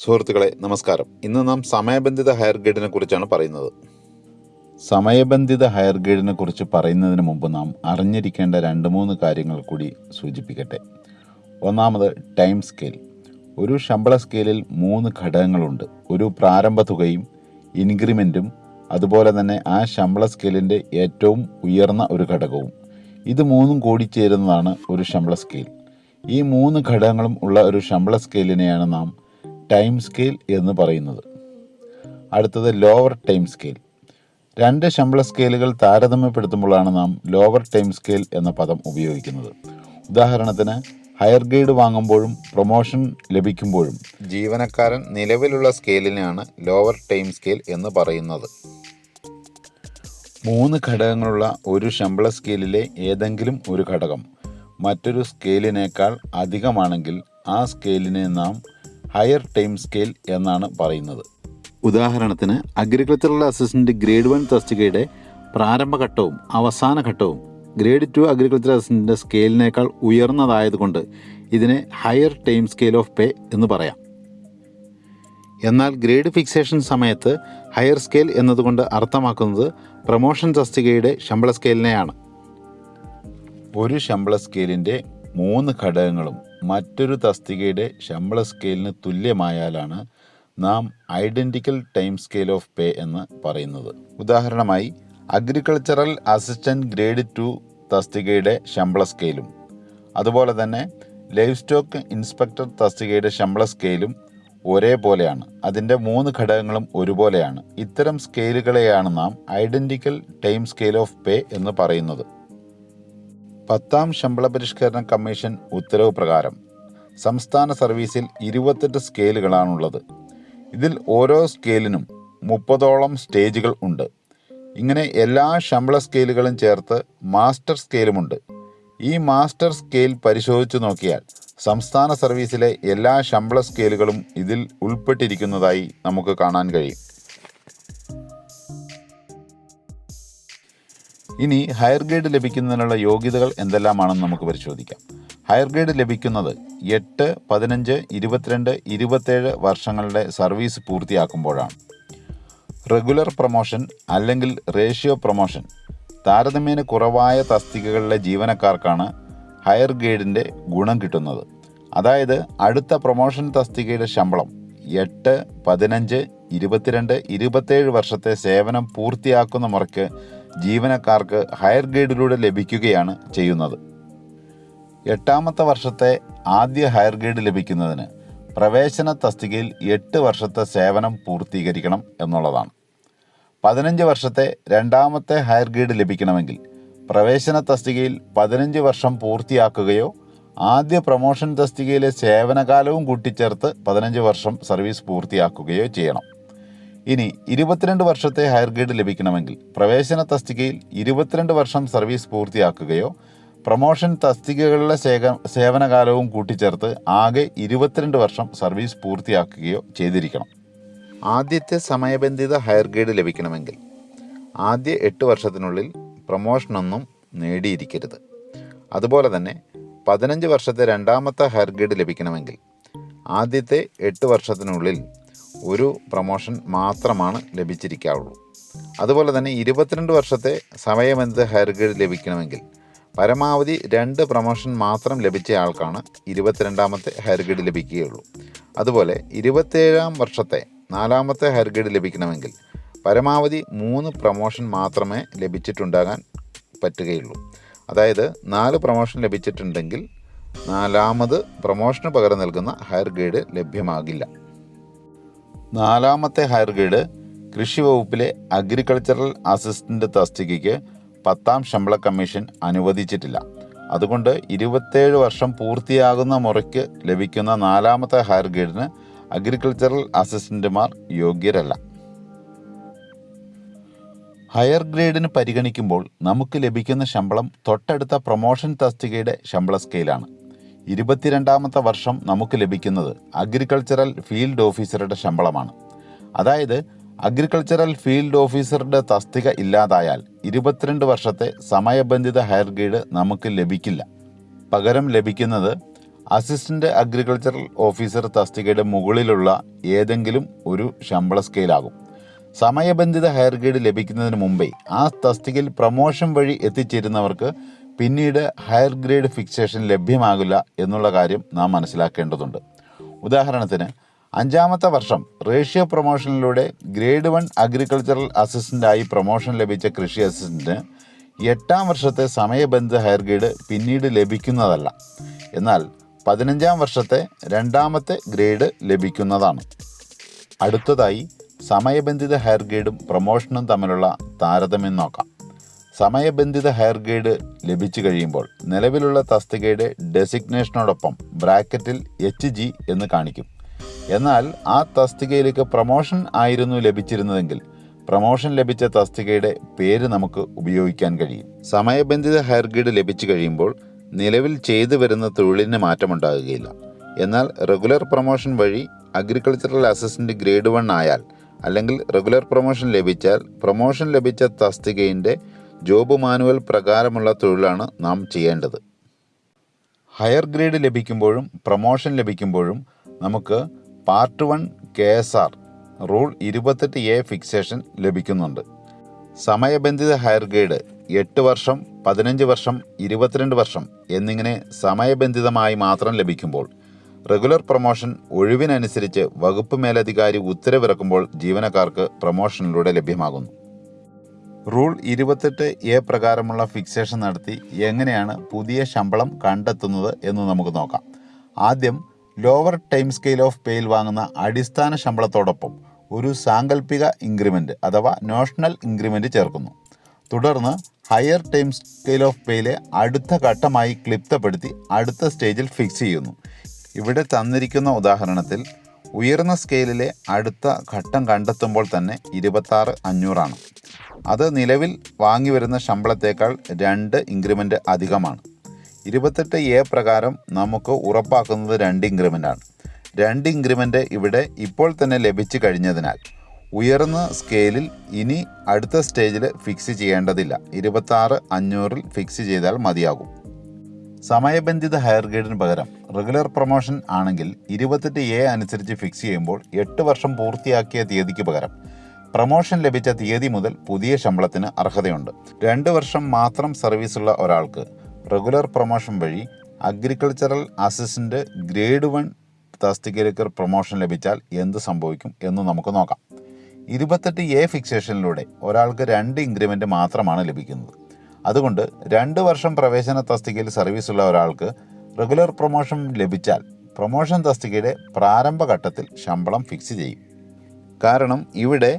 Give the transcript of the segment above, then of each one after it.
സുഹൃത്തുക്കളെ നമസ്കാരം. ഇന്ന് നാം സമയബന്ധിത ഹയർ ഗൈഡിനെ കുറിച്ചാണ് പറയുന്നത്. സമയബന്ധിത ഹയർ ഗൈഡിനെ കുറിച്ച് പറയുന്നതിന് മുമ്പ് നാം അറിഞ്ഞിരിക്കേണ്ട രണ്ട് മൂന്ന് കാര്യങ്ങൾ കൂടി സൂചിപ്പിക്കട്ടെ. ഒന്നാമത് ടൈം സ്കെയിൽ. ഒരു ശമ്പള സ്കെയിലിൽ മൂന്ന് ഘടകങ്ങളുണ്ട്. ഒരു പ്രാരംഭ തുകയും ഇൻക്രിമെന്റും അതുപോലെ തന്നെ ആ ശമ്പള സ്കെയിലിന്റെ ഏറ്റവും ഉയർന്ന ഒരു ഘടകവും. ഇത് മൂന്നും കൂടി ചേരുന്നതാണ് ഒരു ശമ്പള സ്കെയിൽ. ഈ മൂന്ന് ഘടകങ്ങളും ഉള്ള ഒരു ശമ്പള സ്കെയിലിനെയാണ് നാം ടൈം സ്കെയിൽ എന്ന് പറയുന്നത്. അടുത്തത് ലോവർ ടൈം സ്കെയിൽ. രണ്ട് ശമ്പള സ്കെയിലുകൾ താരതമ്യപ്പെടുത്തുമ്പോഴാണ് നാം ലോവർ ടൈം സ്കെയിൽ എന്ന പദം ഉപയോഗിക്കുന്നത്. ഉദാഹരണത്തിന് ഹയർ ഗ്രേഡ് വാങ്ങുമ്പോഴും പ്രൊമോഷൻ ലഭിക്കുമ്പോഴും ജീവനക്കാരൻ നിലവിലുള്ള സ്കെയിലിനെയാണ് ലോവർ ടൈം സ്കെയിൽ എന്ന് പറയുന്നത്. മൂന്ന് ഘടകങ്ങളുള്ള ഒരു ശമ്പള സ്കെയിലിലെ ഏതെങ്കിലും ഒരു ഘടകം മറ്റൊരു സ്കെയിലിനേക്കാൾ അധികമാണെങ്കിൽ ആ സ്കെയിലിനെ നാം ഹയർ ടൈം സ്കെയിൽ എന്നാണ് പറയുന്നത്. ഉദാഹരണത്തിന് അഗ്രികൾച്ചറൽ അസിസ്റ്റന്റ് ഗ്രേഡ് വൺ തസ്തികയുടെ പ്രാരംഭഘട്ടവും അവസാന ഘട്ടവും ഗ്രേഡ് ടു അഗ്രികൾച്ചർ അസിസ്റ്റന്റിന്റെ സ്കെയിലിനേക്കാൾ ഉയർന്നതായതുകൊണ്ട് ഇതിനെ higher time scale of pay എന്ന് പറയാം. എന്നാൽ ഗ്രേഡ് ഫിക്സേഷൻ സമയത്ത് ഹയർ സ്കെയിൽ എന്നതുകൊണ്ട് അർത്ഥമാക്കുന്നത് പ്രൊമോഷൻ തസ്തികയുടെ ശമ്പള സ്കെയിലിനെയാണ് ഒരു ശമ്പള സ്കെയിലിന്റെ മൂന്ന് ഘടകങ്ങളും മറ്റൊരു തസ്തികയുടെ ശമ്പള സ്കെയിലിന് തുല്യമായാലാണ് നാം identical time scale of pay എന്ന് പറയുന്നത്. ഉദാഹരണമായി അഗ്രികൾച്ചറൽ അസിസ്റ്റന്റ് ഗ്രേഡ് ടു തസ്തികയുടെ ശമ്പള സ്കെയിലും അതുപോലെ തന്നെ ലൈഫ് സ്റ്റോക്ക് ഇൻസ്പെക്ടർ തസ്തികയുടെ ശമ്പള സ്കെയിലും ഒരേപോലെയാണ്. അതിന്റെ മൂന്ന് ഘടകങ്ങളും ഒരുപോലെയാണ്. ഇത്തരം സ്കെയിലുകളെയാണ് നാം identical time scale of pay എന്ന് പറയുന്നത്. പത്താം ശമ്പള പരിഷ്കരണ കമ്മീഷൻ ഉത്തരവ് പ്രകാരം സംസ്ഥാന സർവീസിൽ ഇരുപത്തെട്ട് സ്കെയിലുകളാണുള്ളത്. ഇതിൽ ഓരോ സ്കെയിലിനും മുപ്പതോളം സ്റ്റേജുകൾ ഉണ്ട്. ഇങ്ങനെ എല്ലാ ശമ്പള സ്കെയിലുകളും ചേർത്ത് മാസ്റ്റർ സ്കെയിലുമുണ്ട്. ഈ മാസ്റ്റർ സ്കെയിൽ പരിശോധിച്ചു നോക്കിയാൽ സംസ്ഥാന സർവീസിലെ എല്ലാ ശമ്പള സ്കെയിലുകളും ഇതിൽ ഉൾപ്പെട്ടിരിക്കുന്നതായി നമുക്ക് കാണാൻ കഴിയും. ഇനി ഹയർ ഗ്രേഡ് ലഭിക്കുന്നതിനുള്ള യോഗ്യതകൾ എന്തെല്ലാമാണെന്ന് നമുക്ക് പരിശോധിക്കാം. ഹയർ ഗ്രേഡ് ലഭിക്കുന്നത് എട്ട് പതിനഞ്ച് ഇരുപത്തിരണ്ട് ഇരുപത്തേഴ് വർഷങ്ങളുടെ സർവീസ് പൂർത്തിയാക്കുമ്പോഴാണ്. റെഗുലർ പ്രൊമോഷൻ അല്ലെങ്കിൽ റേഷ്യോ പ്രൊമോഷൻ താരതമ്യേന കുറവായ തസ്തികകളിലെ ജീവനക്കാർക്കാണ് ഹയർ ഗ്രേഡിന്റെ ഗുണം കിട്ടുന്നത്. അതായത് അടുത്ത പ്രൊമോഷൻ തസ്തികയുടെ ശമ്പളം എട്ട് പതിനഞ്ച് ഇരുപത്തിരണ്ട് ഇരുപത്തേഴ് വർഷത്തെ സേവനം പൂർത്തിയാക്കുന്ന മുറയ്ക്ക് ജീവനക്കാർക്ക് ഹയർ ഗ്രേഡിലൂടെ ലഭിക്കുകയാണ് ചെയ്യുന്നത്. എട്ടാമത്തെ വർഷത്തെ ആദ്യ ഹയർ ഗ്രേഡ് ലഭിക്കുന്നതിന് പ്രവേശന തസ്തികയിൽ എട്ട് വർഷത്തെ സേവനം പൂർത്തീകരിക്കണം എന്നുള്ളതാണ്. പതിനഞ്ച് വർഷത്തെ രണ്ടാമത്തെ ഹയർ ഗ്രേഡ് ലഭിക്കണമെങ്കിൽ പ്രവേശന തസ്തികയിൽ പതിനഞ്ച് വർഷം പൂർത്തിയാക്കുകയോ ആദ്യ പ്രൊമോഷൻ തസ്തികയിലെ സേവനകാലവും കൂട്ടിച്ചേർത്ത് പതിനഞ്ച് വർഷം സർവീസ് പൂർത്തിയാക്കുകയോ ചെയ്യണം. ഇനി ഇരുപത്തിരണ്ട് വർഷത്തെ ഹയർ ഗ്രേഡ് ലഭിക്കണമെങ്കിൽ പ്രവേശന തസ്തികയിൽ ഇരുപത്തിരണ്ട് വർഷം സർവീസ് പൂർത്തിയാക്കുകയോ പ്രൊമോഷൻ തസ്തികകളിലെ സേക സേവനകാലവും കൂട്ടിച്ചേർത്ത് ആകെ ഇരുപത്തിരണ്ട് വർഷം സർവീസ് പൂർത്തിയാക്കുകയോ ചെയ്തിരിക്കണം. ആദ്യത്തെ സമയബന്ധിത ഹയർ ഗ്രേഡ് ലഭിക്കണമെങ്കിൽ ആദ്യ എട്ട് വർഷത്തിനുള്ളിൽ പ്രൊമോഷനൊന്നും നേടിയിരിക്കരുത്. അതുപോലെ തന്നെ പതിനഞ്ച് വർഷത്തെ രണ്ടാമത്തെ ഹയർ ഗ്രേഡ് ലഭിക്കണമെങ്കിൽ ആദ്യത്തെ എട്ട് വർഷത്തിനുള്ളിൽ ഒരു പ്രമോഷൻ മാത്രമാണ് ലഭിച്ചിരിക്കാവുള്ളൂ. അതുപോലെ തന്നെ ഇരുപത്തിരണ്ട് വർഷത്തെ സമയബന്ധിത ഹയർ ഗ്രേഡ് ലഭിക്കണമെങ്കിൽ പരമാവധി രണ്ട് പ്രമോഷൻ മാത്രം ലഭിച്ച ആൾക്കാണ് ഇരുപത്തിരണ്ടാമത്തെ ഹയർ ഗ്രേഡ് ലഭിക്കുകയുള്ളൂ. അതുപോലെ ഇരുപത്തേഴാം വർഷത്തെ നാലാമത്തെ ഹയർ ഗ്രേഡ് ലഭിക്കണമെങ്കിൽ പരമാവധി മൂന്ന് പ്രമോഷൻ മാത്രമേ ലഭിച്ചിട്ടുണ്ടാകാൻ പറ്റുകയുള്ളൂ. അതായത് നാല് പ്രമോഷൻ ലഭിച്ചിട്ടുണ്ടെങ്കിൽ നാലാമത് പ്രൊമോഷന് പകരം നൽകുന്ന ഹയർ ഗ്രേഡ് ലഭ്യമാകില്ല. നാലാമത്തെ ഹയർ ഗ്രേഡ് കൃഷി വകുപ്പിലെ അഗ്രികൾച്ചറൽ അസിസ്റ്റന്റ് തസ്തികയ്ക്ക് പത്താം ശമ്പള കമ്മീഷൻ അനുവദിച്ചിട്ടില്ല. അതുകൊണ്ട് ഇരുപത്തേഴ് വർഷം പൂർത്തിയാകുന്ന മുറയ്ക്ക് ലഭിക്കുന്ന നാലാമത്തെ ഹയർ ഗ്രേഡിന് അഗ്രികൾച്ചറൽ അസിസ്റ്റന്റുമാർ യോഗ്യരല്ല. ഹയർ ഗ്രേഡിന് പരിഗണിക്കുമ്പോൾ നമുക്ക് ലഭിക്കുന്ന ശമ്പളം തൊട്ടടുത്ത പ്രൊമോഷൻ തസ്തികയുടെ ശമ്പള സ്കെയിലാണ്. ഇരുപത്തിരണ്ടാമത്തെ വർഷം നമുക്ക് ലഭിക്കുന്നത് അഗ്രികൾച്ചറൽ ഫീൽഡ് ഓഫീസറുടെ ശമ്പളമാണ്. അതായത് അഗ്രികൾച്ചറൽ ഫീൽഡ് ഓഫീസറുടെ തസ്തിക ഇല്ലാതായാൽ ഇരുപത്തിരണ്ട് വർഷത്തെ സമയബന്ധിത ഹയർ ഗ്രേഡ് നമുക്ക് ലഭിക്കില്ല. പകരം ലഭിക്കുന്നത് അസിസ്റ്റന്റ് അഗ്രികൾച്ചറൽ ഓഫീസർ തസ്തികയുടെ മുകളിലുള്ള ഏതെങ്കിലും ഒരു ശമ്പള സ്കെയിലാകും സമയബന്ധിത ഹയർ ഗ്രേഡ് ലഭിക്കുന്നതിന് മുമ്പേ ആ തസ്തികയിൽ പ്രമോഷൻ വഴി എത്തിച്ചേരുന്നവർക്ക് പിന്നീട് ഹയർ ഗ്രേഡ് ഫിക്സേഷൻ ലഭ്യമാകില്ല എന്നുള്ള കാര്യം നാം മനസ്സിലാക്കേണ്ടതുണ്ട്. ഉദാഹരണത്തിന് അഞ്ചാമത്തെ വർഷം റേഷ്യോ പ്രൊമോഷനിലൂടെ ഗ്രേഡ് വൺ അഗ്രികൾച്ചറൽ അസിസ്റ്റന്റായി പ്രൊമോഷൻ ലഭിച്ച കൃഷി അസിസ്റ്റന്റിന് എട്ടാം വർഷത്തെ സമയബന്ധിത ഹയർ ഗ്രേഡ് പിന്നീട് ലഭിക്കുന്നതല്ല. എന്നാൽ പതിനഞ്ചാം വർഷത്തെ രണ്ടാമത്തെ ഗ്രേഡ് ലഭിക്കുന്നതാണ്. അടുത്തതായി സമയബന്ധിത ഹയർ ഗ്രേഡും പ്രൊമോഷനും തമ്മിലുള്ള താരതമ്യം നോക്കാം. സമയബന്ധിത ഹയർ ഗ്രേഡ് ലഭിച്ചു കഴിയുമ്പോൾ നിലവിലുള്ള തസ്തികയുടെ ഡെസിഗ്നേഷനോടൊപ്പം ബ്രാക്കറ്റിൽ എച്ച് ജി എന്ന് കാണിക്കും. എന്നാൽ ആ തസ്തികയിലേക്ക് പ്രമോഷൻ ആയിരുന്നു ലഭിച്ചിരുന്നതെങ്കിൽ പ്രമോഷൻ ലഭിച്ച തസ്തികയുടെ പേര് നമുക്ക് ഉപയോഗിക്കാൻ കഴിയും. സമയബന്ധിത ഹയർ ഗ്രേഡ് ലഭിച്ചു കഴിയുമ്പോൾ നിലവിൽ ചെയ്തു വരുന്ന തൊഴിലിന് മാറ്റമുണ്ടാകുകയില്ല. എന്നാൽ റെഗുലർ പ്രൊമോഷൻ വഴി അഗ്രികൾച്ചറൽ അസിസ്റ്റന്റ് ഗ്രേഡ് വൺ ആയാൽ അല്ലെങ്കിൽ റെഗുലർ പ്രൊമോഷൻ ലഭിച്ചാൽ പ്രൊമോഷൻ ലഭിച്ച തസ്തികയുടെ ജോബ് മാനുവൽ പ്രകാരമുള്ള തൊഴിലാണ് നാം ചെയ്യേണ്ടത്. ഹയർ ഗ്രേഡ് ലഭിക്കുമ്പോഴും പ്രൊമോഷൻ ലഭിക്കുമ്പോഴും നമുക്ക് part one K S R rule ഇരുപത്തെട്ട് എ ഫിക്സേഷൻ ലഭിക്കുന്നുണ്ട്. സമയബന്ധിത ഹയർ ഗ്രേഡ് എട്ട് വർഷം പതിനഞ്ച് വർഷം ഇരുപത്തിരണ്ട് വർഷം എന്നിങ്ങനെ സമയബന്ധിതമായി മാത്രം ലഭിക്കുമ്പോൾ റെഗുലർ പ്രൊമോഷൻ ഒഴിവിനനുസരിച്ച് വകുപ്പ് മേലധികാരി ഉത്തരവിറക്കുമ്പോൾ ജീവനക്കാർക്ക് പ്രൊമോഷനിലൂടെ ലഭ്യമാകുന്നു. റൂൾ ഇരുപത്തെട്ട് എ പ്രകാരമുള്ള ഫിക്സേഷൻ നടത്തി എങ്ങനെയാണ് പുതിയ ശമ്പളം കണ്ടെത്തുന്നത് എന്ന് നമുക്ക് നോക്കാം. ആദ്യം ലോവർ ടൈം സ്കെയിൽ ഓഫ് പേയിൽ വാങ്ങുന്ന അടിസ്ഥാന ശമ്പളത്തോടൊപ്പം ഒരു സാങ്കല്പിക ഇൻക്രിമെന്റ് അഥവാ നോഷണൽ ഇൻക്രിമെന്റ് ചേർക്കുന്നു. തുടർന്ന് ഹയർ ടൈം സ്കെയിൽ ഓഫ് പേയിലെ അടുത്ത ഘട്ടമായി ക്ലിപ്തപ്പെടുത്തി അടുത്ത സ്റ്റേജിൽ ഫിക്സ് ചെയ്യുന്നു. ഇവിടെ തന്നിരിക്കുന്ന ഉദാഹരണത്തിൽ ഉയർന്ന സ്കെയിലിലെ അടുത്ത ഘട്ടം കണ്ടെത്തുമ്പോൾ തന്നെ ഇരുപത്താറ് അഞ്ഞൂറാണ്. അത് നിലവിൽ വാങ്ങി വരുന്ന ശമ്പളത്തേക്കാൾ രണ്ട് ഇൻക്രിമെന്റ് അധികമാണ്. ഇരുപത്തെട്ട് എ പ്രകാരം നമുക്ക് ഉറപ്പാക്കുന്നത് രണ്ട് ഇൻക്രിമെന്റാണ് രണ്ട് ഇൻക്രിമെന്റ് ഇവിടെ ഇപ്പോൾ തന്നെ ലഭിച്ചു കഴിഞ്ഞതിനാൽ ഉയർന്ന സ്കെയിലിൽ ഇനി അടുത്ത സ്റ്റേജിൽ ഫിക്സ് ചെയ്യേണ്ടതില്ല. ഇരുപത്താറ് അഞ്ഞൂറിൽ ഫിക്സ് ചെയ്താൽ മതിയാകും. സമയബന്ധിത ഹയർ ഗ്രേഡിന് പകരം റെഗുലർ പ്രൊമോഷൻ ആണെങ്കിൽ ഇരുപത്തെട്ട് എ അനുസരിച്ച് ഫിക്സ് ചെയ്യുമ്പോൾ എട്ട് വർഷം പൂർത്തിയാക്കിയ തീയതിക്ക് പകരം പ്രൊമോഷൻ ലഭിച്ച തീയതി മുതൽ പുതിയ ശമ്പളത്തിന് അർഹതയുണ്ട്. രണ്ട് വർഷം മാത്രം സർവീസുള്ള ഒരാൾക്ക് റെഗുലർ പ്രൊമോഷൻ വഴി അഗ്രികൾച്ചറൽ അസിസ്റ്റന്റ് ഗ്രേഡ് വൺ തസ്തികയിലേക്ക് പ്രൊമോഷൻ ലഭിച്ചാൽ എന്ത് സംഭവിക്കും എന്ന് നമുക്ക് നോക്കാം. ഇരുപത്തെട്ട് എ ഫിക്സേഷനിലൂടെ ഒരാൾക്ക് രണ്ട് ഇൻക്രിമെന്റ് മാത്രമാണ് ലഭിക്കുന്നത്. അതുകൊണ്ട് രണ്ട് വർഷം പ്രവേശന തസ്തികയിൽ സർവീസുള്ള ഒരാൾക്ക് റെഗുലർ പ്രൊമോഷൻ ലഭിച്ചാൽ പ്രൊമോഷൻ തസ്തികയുടെ പ്രാരംഭഘട്ടത്തിൽ ശമ്പളം ഫിക്സ് ചെയ്യും. കാരണം ഇവിടെ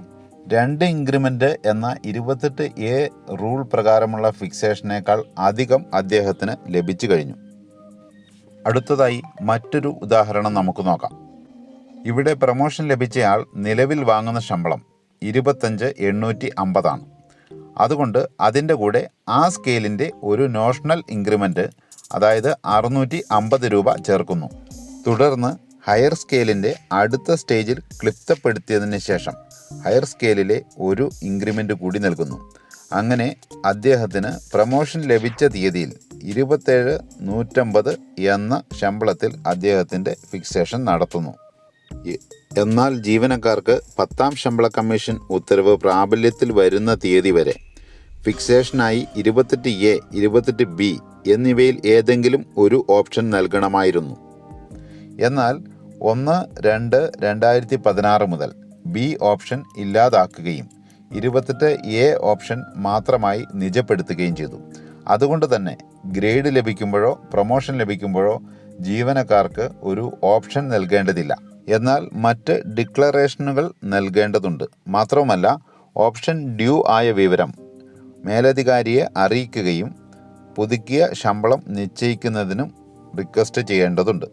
രണ്ട് ഇൻക്രിമെന്റ് എന്ന ഇരുപത്തെട്ട് എ റൂൾ പ്രകാരമുള്ള ഫിക്സേഷനേക്കാൾ അധികം അദ്ദേഹത്തിന് ലഭിച്ചു കഴിഞ്ഞു. അടുത്തതായി മറ്റൊരു ഉദാഹരണം നമുക്ക് നോക്കാം. ഇവിടെ പ്രമോഷൻ ലഭിച്ചയാൾ നിലവിൽ വാങ്ങുന്ന ശമ്പളം ഇരുപത്തഞ്ച് എണ്ണൂറ്റി അമ്പതാണ്. അതുകൊണ്ട് അതിന്റെ കൂടെ ആ സ്കെയിലിന്റെ ഒരു നോഷണൽ ഇൻക്രിമെന്റ് അതായത് അറുന്നൂറ്റി അമ്പത് രൂപ ചേർക്കുന്നു. തുടർന്ന് ഹയർ സ്കെയിലിന്റെ അടുത്ത സ്റ്റേജിൽ ക്ലിപ്തപ്പെടുത്തിയതിന് ശേഷം ഹയർ സ്കെയിലിലെ ഒരു ഇൻക്രിമെന്റ് കൂടി നൽകുന്നു. അങ്ങനെ അദ്ദേഹത്തിന് പ്രമോഷൻ ലഭിച്ച തീയതിയിൽ ഇരുപത്തേഴ് നൂറ്റമ്പത് എന്ന ശമ്പളത്തിൽ അദ്ദേഹത്തിന്റെ ഫിക്സേഷൻ നടത്തുന്നു. എന്നാൽ ജീവനക്കാർക്ക് പത്താം ശമ്പള കമ്മീഷൻ ഉത്തരവ് പ്രാബല്യത്തിൽ വരുന്ന തീയതി വരെ ഫിക്സേഷനായി ഇരുപത്തെട്ട് എ ഇരുപത്തെട്ട് ബി എന്നിവയിൽ ഏതെങ്കിലും ഒരു ഓപ്ഷൻ നൽകണമായിരുന്നു. എന്നാൽ ഒന്ന് രണ്ട് രണ്ടായിരത്തി പതിനാറ് മുതൽ ബി ഓപ്ഷൻ ഇല്ലാതാക്കുകയും ഇരുപത്തെട്ട് എ ഓപ്ഷൻ മാത്രമായി നിജപ്പെടുത്തുകയും ചെയ്തു. അതുകൊണ്ട് തന്നെ ഗ്രേഡ് ലഭിക്കുമ്പോഴോ പ്രൊമോഷൻ ലഭിക്കുമ്പോഴോ ജീവനക്കാർക്ക് ഒരു ഓപ്ഷൻ നൽകേണ്ടതില്ല. എന്നാൽ മറ്റ് ഡിക്ലറേഷനുകൾ നൽകേണ്ടതുണ്ട്. മാത്രവുമല്ല ഓപ്ഷൻ ഡ്യൂ ആയ വിവരം മേലധികാരിയെ അറിയിക്കുകയും പുതുക്കിയ ശമ്പളം നിശ്ചയിക്കുന്നതിനും റിക്വസ്റ്റ് ചെയ്യേണ്ടതുണ്ട്.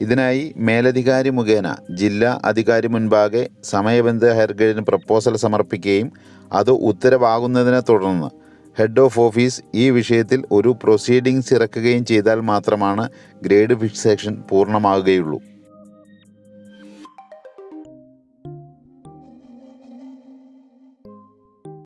ഇതിനായി മേലധികാരി മുഖേന ജില്ലാ അധികാരി മുൻപാകെ സമയബന്ധിത ഹയർ ഗ്രേഡിന് പ്രപ്പോസൽ സമർപ്പിക്കുകയും അത് ഉത്തരവാകുന്നതിനെ തുടർന്ന് ഹെഡ് ഓഫ് ഓഫീസ് ഈ വിഷയത്തിൽ ഒരു പ്രൊസീഡിങ്സ് ഇറക്കുകയും ചെയ്താൽ മാത്രമാണ് ഗ്രേഡ് ഫിക്സേഷൻ പൂർണമാകുകയുള്ളൂ.